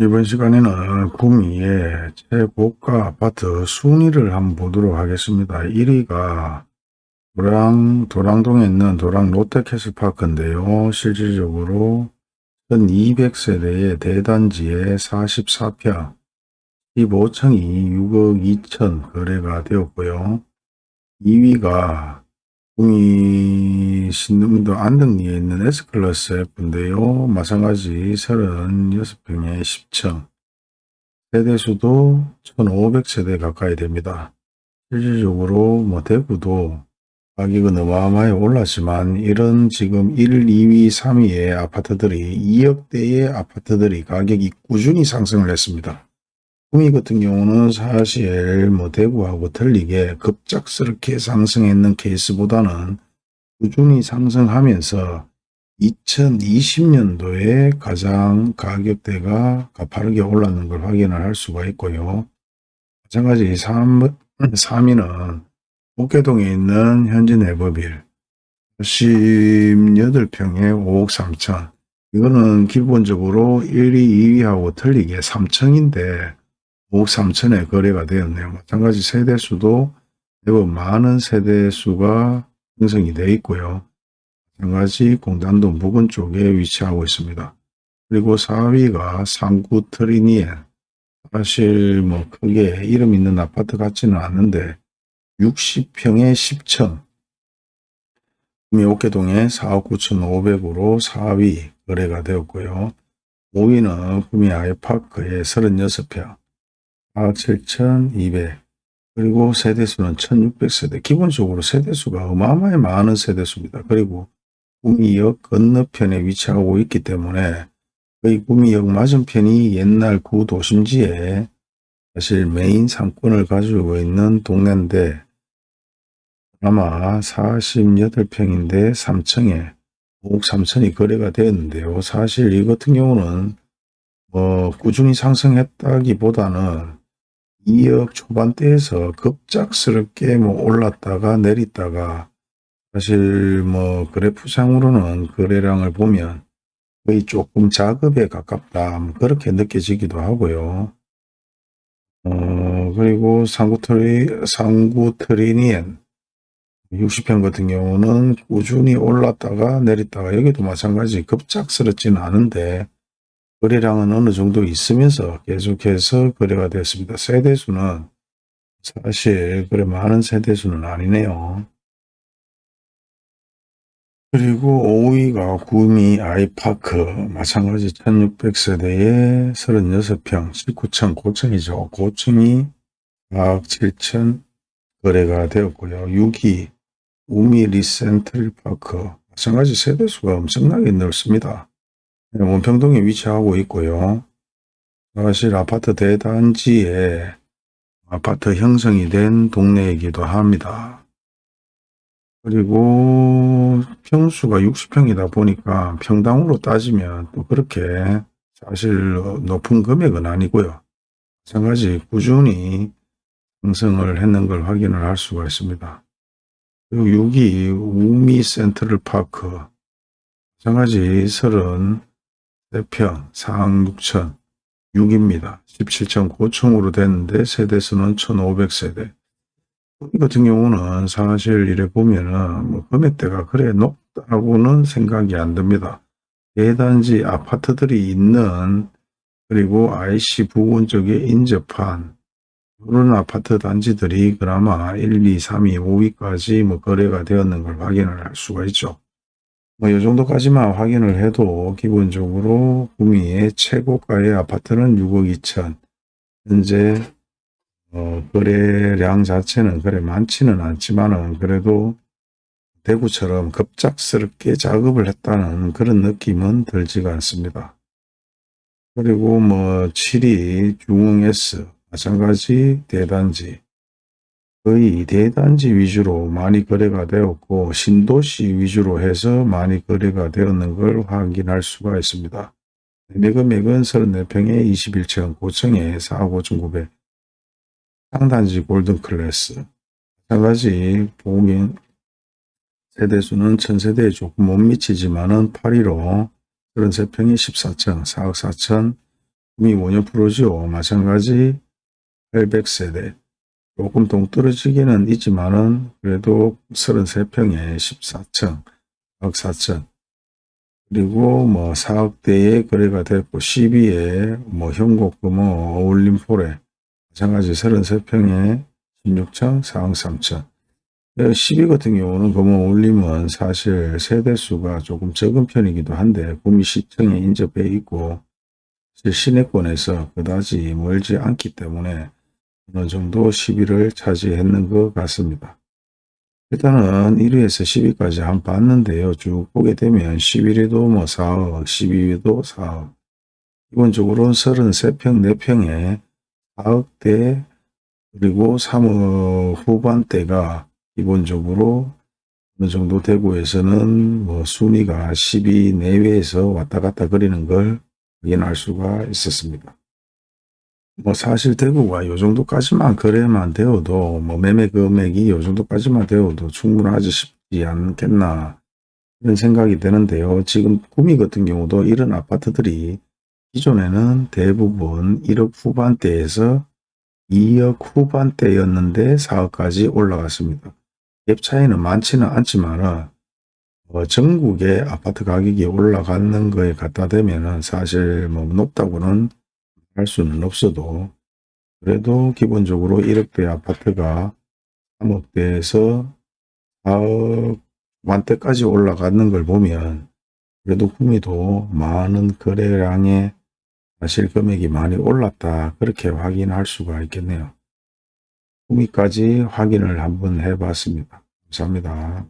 이번 시간에는 구미의 최고가 아파트 순위를 한번 보도록 하겠습니다. 1위가 도랑, 도랑동에 있는 도랑 롯데캐슬파크인데요. 실질적으로 1200세대의 대단지에 44평, 15층이 6억 2천 거래가 되었고요. 2위가 구미 신림도 안덕리에 있는 S클래스 F인데요. 마찬가지 36평에 10층. 세대수도 1500세대 가까이 됩니다. 실질적으로 뭐 대구도 가격은 어마어마하게 올랐지만 이런 지금 1, 2위, 3위의 아파트들이 2억대의 아파트들이 가격이 꾸준히 상승을 했습니다. 구미 같은 경우는 사실 뭐 대구하고 틀리게 급작스럽게 상승했는 케이스보다는 꾸준히 상승하면서 2020년도에 가장 가격대가 가파르게 올랐는 걸 확인을 할 수가 있고요. 마찬가지 3, 3위는 옥계동에 있는 현진 해버빌 18평에 5억 3천 이거는 기본적으로 1위, 2위하고 틀리게 3층인데 5억 3천에 거래가 되었네요. 마찬가지 세대수도 매우 많은 세대수가 형성이 되어 있고요. 마찬가지 공단동 부근 쪽에 위치하고 있습니다. 그리고 4위가 상구 트리니엔 사실 뭐 크게 이름 있는 아파트 같지는 않는데 60평에 10층 구미 옥계동에 4억 9천5백으로 4위 거래가 되었고요. 5위는 구미 아이파크에 36평 4억 7천2백 그리고 세대수는 1600세대 기본적으로 세대수가 어마어마하게 많은 세대수입니다. 그리고 구미역 건너편에 위치하고 있기 때문에 거의 구미역 맞은편이 옛날 구도심지에 사실 메인 상권을 가지고 있는 동네인데 아마 48평인데 3층에 5억 3천이 거래가 되었는데요. 사실 이 같은 경우는 뭐 꾸준히 상승했다기보다는 2억 초반대에서 급작스럽게 뭐 올랐다가 내렸다가 사실 뭐 그래프상으로는 거래량을 보면 거의 조금 작업에 가깝다 뭐 그렇게 느껴지기도 하고요. 어 그리고 상구트리 상구트리니엔 60편 같은 경우는 꾸준히 올랐다가 내렸다가 여기도 마찬가지 급작스럽지는 않은데 거래량은 어느 정도 있으면서 계속해서 거래가 됐습니다. 세대수는 사실 그래 많은 세대수는 아니네요. 그리고 5위가 구미 아이파크 마찬가지 1600세대에 36평 19층 고층이죠. 고층이 4억 7천 거래가 되었고요. 6위 우미 리센트리파크 마찬가지 세대수가 엄청나게 넓습니다. 네, 원평동에 위치하고 있고요. 사실 아파트 대단지에 아파트 형성이 된 동네이기도 합니다. 그리고 평수가 60평이다 보니까 평당으로 따지면 또 그렇게 사실 높은 금액은 아니고요. 마찬가지 꾸준히 형성을 했는 걸 확인을 할 수가 있습니다. 그리고 6위 우미 센트럴 파크 마찬가지 30 4평 4억 6천 6입니다. 17.9층으로 됐는데 세대수는 1500세대. 이 같은 경우는 사실 이래 보면은 뭐 금액대가 그래 높다고는 생각이 안 듭니다. 대단지 아파트들이 있는 그리고 IC 부근 쪽에 인접한 그런 아파트 단지들이 그나마 1, 2, 3, 2, 5위까지 뭐 거래가 되었는 걸 확인을 할 수가 있죠. 뭐, 이 정도까지만 확인을 해도 기본적으로 구미의 최고가의 아파트는 6억 2천. 현재, 어, 거래량 자체는 그래 많지는 않지만은 그래도 대구처럼 급작스럽게 작업을 했다는 그런 느낌은 들지가 않습니다. 그리고 뭐 7위 중흥S 마찬가지 대단지 거의 대단지 위주로 많이 거래가 되었고 신도시 위주로 해서 많이 거래가 되었는 걸 확인할 수가 있습니다. 매금액은 34평에 21층, 고층에 4억 5천9백 상단지 골든 클래스 마찬가지 보면 세대수는 천세대에 조금 못 미치지만은 8위로 33평이 14층, 4억 4천 꿈이 5년 프로죠. 마찬가지 800세대 조금 동떨어지기는 있지만은 그래도 33평에 14층, 4억 4천. 그리고 뭐 4억대의 거래가 됐고 12에 뭐 현곡금호 어울림포레 마찬가지 33평에 16층 4억 3천. 12 같은 경우는 금호 올림은 사실 세대수가 조금 적은 편이기도 한데 구미 시청에 인접해 있고 시내권에서 그다지 멀지 않기 때문에 어느 정도 시비를 차지했는 것 같습니다. 일단은 1위에서 10위까지 한 봤는데요. 쭉 보게 되면 11위도 뭐 4억, 12위도 4억. 기본적으로 33평, 4평에 4억대 그리고 3억 후반대가 기본적으로 어느 정도 대구에서는 뭐 순위가 10위 내외에서 왔다 갔다 거리는 걸 확인할 수가 있었습니다. 뭐 사실 대구가 요 정도까지만 거래만 되어도 뭐 매매 금액이 요 정도까지만 되어도 충분하지 싶지 않겠나 이런 생각이 드는데요. 지금 구미 같은 경우도 이런 아파트들이 기존에는 대부분 1억 후반대에서 2억 후반대였는데 4억까지 올라갔습니다. 갭 차이는 많지는 않지만 어, 전국의 아파트 가격이 올라가는 거에 갖다 대면 사실 뭐 높다고는 할 수는 없어도 그래도 기본적으로 1억대 아파트가 3억대에서 4억 만대까지 올라가는 걸 보면 그래도 구미도 많은 거래량의 사실 금액이 많이 올랐다 그렇게 확인할 수가 있겠네요. 구미까지 확인을 한번 해봤습니다. 감사합니다.